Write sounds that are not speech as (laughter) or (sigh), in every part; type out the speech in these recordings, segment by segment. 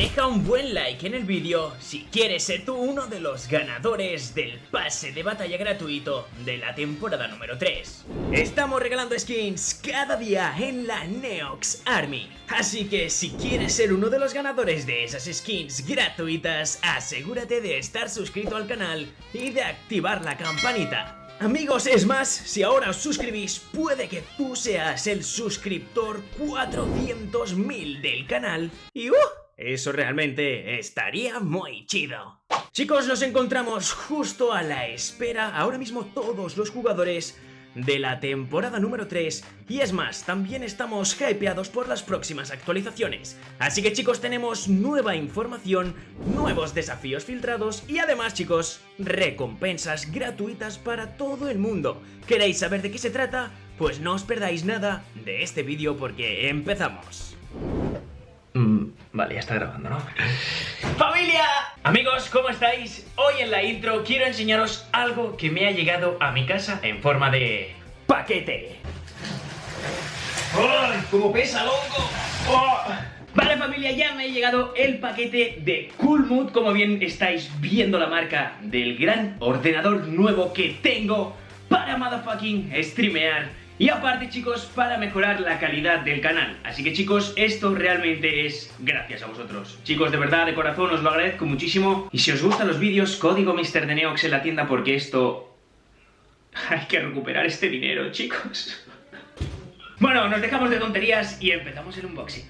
Deja un buen like en el vídeo si quieres ser tú uno de los ganadores del pase de batalla gratuito de la temporada número 3. Estamos regalando skins cada día en la Neox Army, así que si quieres ser uno de los ganadores de esas skins gratuitas, asegúrate de estar suscrito al canal y de activar la campanita. Amigos, es más, si ahora os suscribís, puede que tú seas el suscriptor 400.000 del canal y ¡uh! Eso realmente estaría muy chido. Chicos, nos encontramos justo a la espera, ahora mismo todos los jugadores de la temporada número 3 y es más, también estamos hypeados por las próximas actualizaciones. Así que chicos, tenemos nueva información, nuevos desafíos filtrados y además chicos, recompensas gratuitas para todo el mundo. ¿Queréis saber de qué se trata? Pues no os perdáis nada de este vídeo porque empezamos. Mm, vale, ya está grabando, ¿no? ¡Familia! Amigos, ¿cómo estáis? Hoy en la intro quiero enseñaros algo que me ha llegado a mi casa en forma de... paquete. ¡Ay! ¡Cómo pesa, loco! ¡Oh! Vale familia, ya me ha llegado el paquete de Coolmood Como bien estáis viendo la marca del gran ordenador nuevo que tengo Para motherfucking streamear y aparte chicos, para mejorar la calidad del canal. Así que chicos, esto realmente es gracias a vosotros. Chicos, de verdad, de corazón, os lo agradezco muchísimo. Y si os gustan los vídeos, código MrDeneox en la tienda porque esto... (laughs) Hay que recuperar este dinero, chicos. (laughs) Bueno, nos dejamos de tonterías y empezamos el unboxing.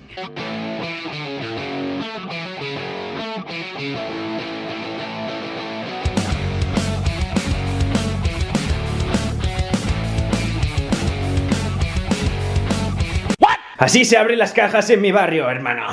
Así se abren las cajas en mi barrio, hermano.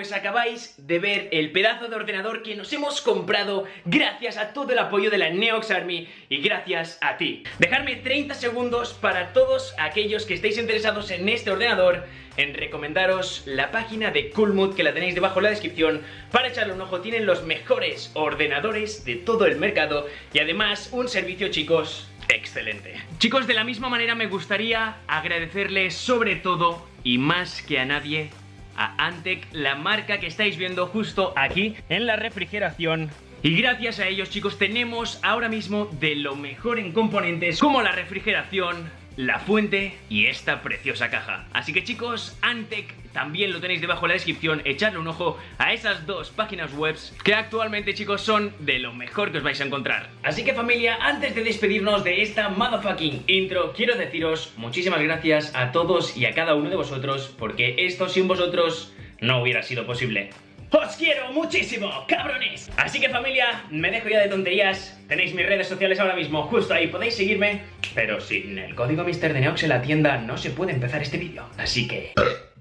Pues acabáis de ver el pedazo de ordenador que nos hemos comprado gracias a todo el apoyo de la Neox Army y gracias a ti. Dejarme 30 segundos para todos aquellos que estéis interesados en este ordenador en recomendaros la página de Coolmood que la tenéis debajo en la descripción para echarle un ojo, tienen los mejores ordenadores de todo el mercado y además un servicio chicos excelente. Chicos, de la misma manera me gustaría agradecerles sobre todo y más que a nadie a Antec, la marca que estáis viendo justo aquí en la refrigeración. Y gracias a ellos chicos tenemos ahora mismo de lo mejor en componentes como la refrigeración, la fuente y esta preciosa caja. Así que chicos, Antec también lo tenéis debajo en la descripción, echadle un ojo a esas dos páginas web que actualmente chicos son de lo mejor que os vais a encontrar. Así que familia, antes de despedirnos de esta motherfucking intro, quiero deciros muchísimas gracias a todos y a cada uno de vosotros, porque esto sin vosotros no hubiera sido posible. ¡Os quiero muchísimo, cabrones! Así que familia, me dejo ya de tonterías Tenéis mis redes sociales ahora mismo justo ahí, podéis seguirme Pero sin el código MrDeneox en la tienda no se puede empezar este vídeo Así que...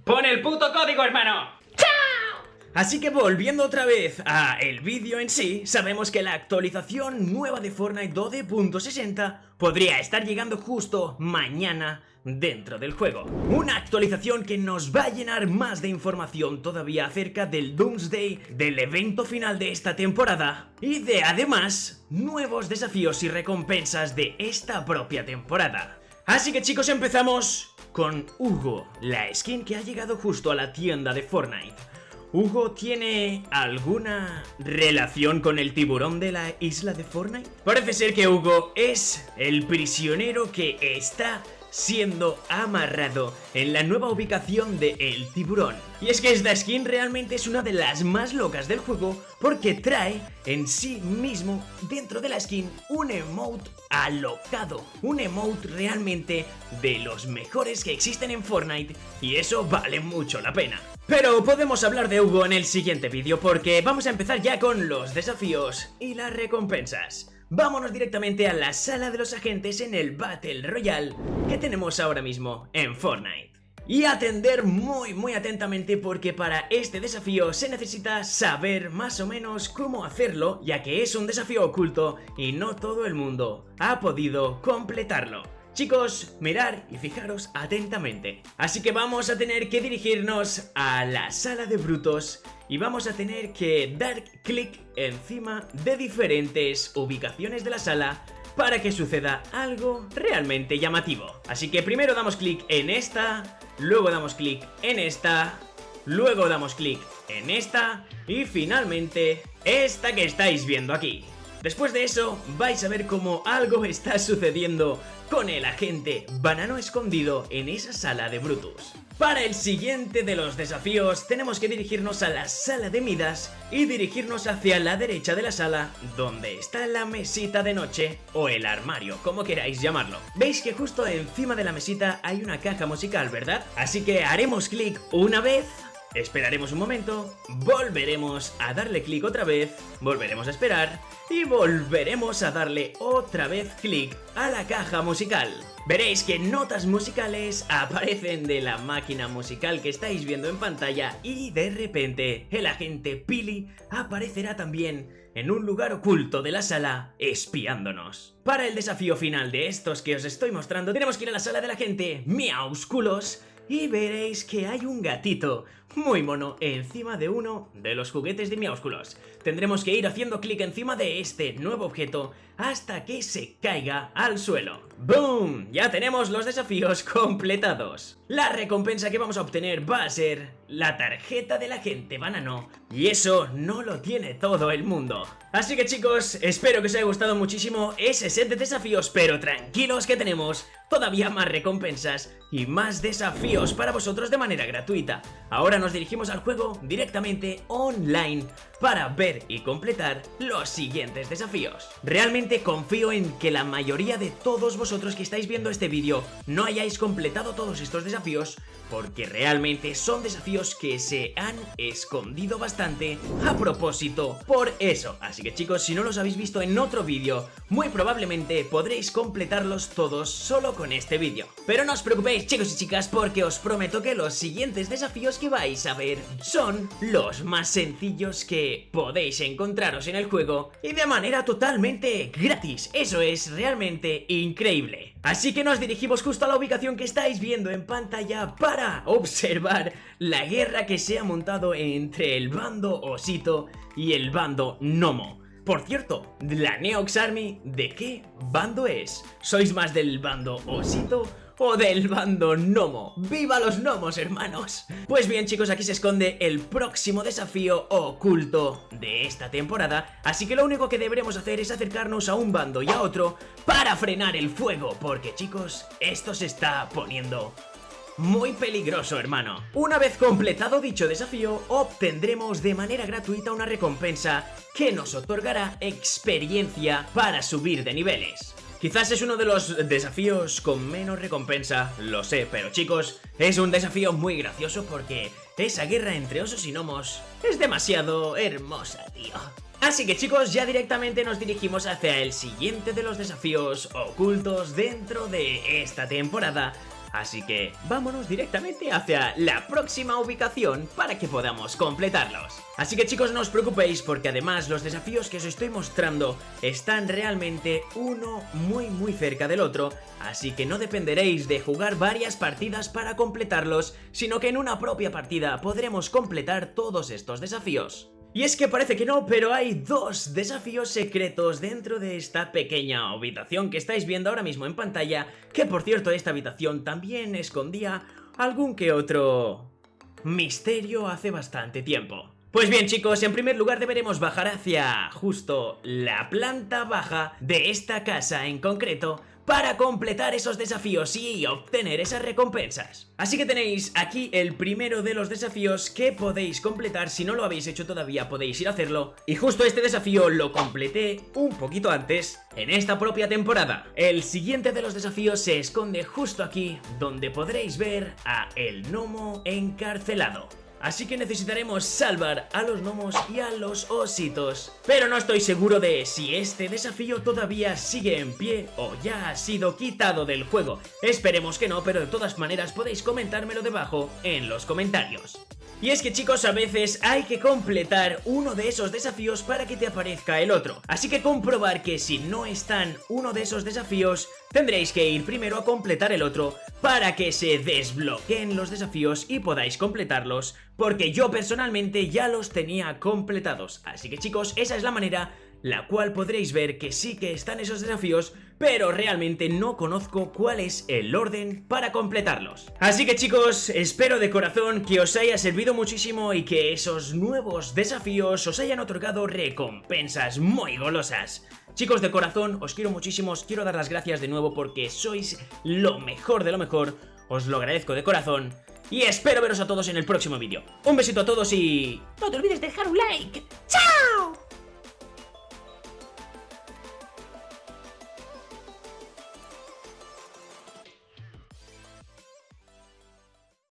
¡Pon el puto código, hermano! ¡Chao! Así que volviendo otra vez a el vídeo en sí, sabemos que la actualización nueva de Fortnite 12.60 podría estar llegando justo mañana dentro del juego. Una actualización que nos va a llenar más de información todavía acerca del Doomsday, del evento final de esta temporada y de además nuevos desafíos y recompensas de esta propia temporada. Así que chicos empezamos con Hugo, la skin que ha llegado justo a la tienda de Fortnite. ¿Hugo tiene alguna relación con el tiburón de la isla de Fortnite? Parece ser que Hugo es el prisionero que está siendo amarrado en la nueva ubicación de El Tiburón. Y es que esta skin realmente es una de las más locas del juego porque trae en sí mismo dentro de la skin un emote alocado, un emote realmente de los mejores que existen en Fortnite y eso vale mucho la pena. Pero podemos hablar de Hugo en el siguiente vídeo porque vamos a empezar ya con los desafíos y las recompensas vámonos directamente a la sala de los agentes en el Battle Royale que tenemos ahora mismo en Fortnite. Y atender muy muy atentamente porque para este desafío se necesita saber más o menos cómo hacerlo ya que es un desafío oculto y no todo el mundo ha podido completarlo. Chicos, mirar y fijaros atentamente. Así que vamos a tener que dirigirnos a la sala de brutos y vamos a tener que dar clic encima de diferentes ubicaciones de la sala para que suceda algo realmente llamativo. Así que primero damos clic en esta, luego damos clic en esta, luego damos clic en esta y finalmente esta que estáis viendo aquí. Después de eso, vais a ver cómo algo está sucediendo con el agente banano escondido en esa sala de Brutus. Para el siguiente de los desafíos, tenemos que dirigirnos a la sala de Midas y dirigirnos hacia la derecha de la sala, donde está la mesita de noche o el armario, como queráis llamarlo. Veis que justo encima de la mesita hay una caja musical, ¿verdad? Así que haremos clic una vez Esperaremos un momento, volveremos a darle clic otra vez, volveremos a esperar y volveremos a darle otra vez clic a la caja musical. Veréis que notas musicales aparecen de la máquina musical que estáis viendo en pantalla y de repente el agente Pili aparecerá también en un lugar oculto de la sala espiándonos. Para el desafío final de estos que os estoy mostrando tenemos que ir a la sala de la gente Miausculos y veréis que hay un gatito muy mono encima de uno de los juguetes de Miaúsculos. Tendremos que ir haciendo clic encima de este nuevo objeto hasta que se caiga al suelo. ¡Boom! Ya tenemos los desafíos (laughs) completados. La recompensa que vamos a obtener va a ser la tarjeta de la gente banano y eso no lo tiene todo el mundo. Así que chicos, espero que os haya gustado muchísimo ese set de desafíos, pero tranquilos que tenemos todavía más recompensas y más desafíos para vosotros de manera gratuita. Ahora nos dirigimos al juego directamente online para ver y completar los siguientes desafíos. Realmente confío en que la mayoría de todos vosotros que estáis viendo este vídeo no hayáis completado todos estos desafíos porque realmente son desafíos que se han escondido bastante a propósito por eso. Así que chicos, si no los habéis visto en otro vídeo, muy probablemente podréis completarlos todos solo con este vídeo. Pero no os preocupéis chicos y chicas porque os prometo que los siguientes desafíos que vais a ver son los más sencillos que podéis encontraros en el juego y de manera totalmente gratis. Eso es realmente increíble. Así que nos dirigimos justo a la ubicación que estáis viendo en pantalla para observar la guerra que se ha montado entre el bando Osito y el bando Nomo. Por cierto, la Neox Army, ¿de qué bando es? ¿Sois más del bando Osito o del bando Nomo. ¡Viva los Gnomos, hermanos! Pues bien, chicos, aquí se esconde el próximo desafío oculto de esta temporada, así que lo único que deberemos hacer es acercarnos a un bando y a otro para frenar el fuego, porque, chicos, esto se está poniendo muy peligroso, hermano. Una vez completado dicho desafío, obtendremos de manera gratuita una recompensa que nos otorgará experiencia para subir de niveles. Quizás es uno de los desafíos con menos recompensa, lo sé, pero chicos, es un desafío muy gracioso porque esa guerra entre osos y gnomos es demasiado hermosa, tío. Así que chicos, ya directamente nos dirigimos hacia el siguiente de los desafíos ocultos dentro de esta temporada Así que vámonos directamente hacia la próxima ubicación para que podamos completarlos. Así que chicos no os preocupéis porque además los desafíos que os estoy mostrando están realmente uno muy muy cerca del otro, así que no dependeréis de jugar varias partidas para completarlos, sino que en una propia partida podremos completar todos estos desafíos. Y es que parece que no, pero hay dos desafíos secretos dentro de esta pequeña habitación que estáis viendo ahora mismo en pantalla, que por cierto esta habitación también escondía algún que otro misterio hace bastante tiempo. Pues bien chicos, en primer lugar deberemos bajar hacia justo la planta baja de esta casa en concreto para completar esos desafíos y obtener esas recompensas. Así que tenéis aquí el primero de los desafíos que podéis completar, si no lo habéis hecho todavía podéis ir a hacerlo. Y justo este desafío lo completé un poquito antes, en esta propia temporada. El siguiente de los desafíos se esconde justo aquí, donde podréis ver a el gnomo encarcelado. Así que necesitaremos salvar a los gnomos y a los ositos. Pero no estoy seguro de si este desafío todavía sigue en pie o ya ha sido quitado del juego. Esperemos que no, pero de todas maneras podéis comentármelo debajo en los comentarios. Y es que chicos, a veces hay que completar uno de esos desafíos para que te aparezca el otro. Así que comprobar que si no están uno de esos desafíos, tendréis que ir primero a completar el otro para que se desbloqueen los desafíos y podáis completarlos, porque yo personalmente ya los tenía completados. Así que chicos, esa es la manera la cual podréis ver que sí que están esos desafíos, pero realmente no conozco cuál es el orden para completarlos. Así que chicos, espero de corazón que os haya servido muchísimo y que esos nuevos desafíos os hayan otorgado recompensas muy golosas. Chicos, de corazón, os quiero muchísimo, os quiero dar las gracias de nuevo porque sois lo mejor de lo mejor, os lo agradezco de corazón y espero veros a todos en el próximo vídeo. Un besito a todos y... No te olvides de dejar un like. ¡Chao!